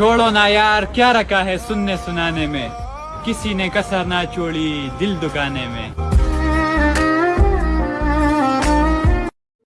چھوڑو نا یار، کیا رکھا ہے سننے سنانے میں؟ کسی نے کسر نہ چھوڑی دل دکانے میں۔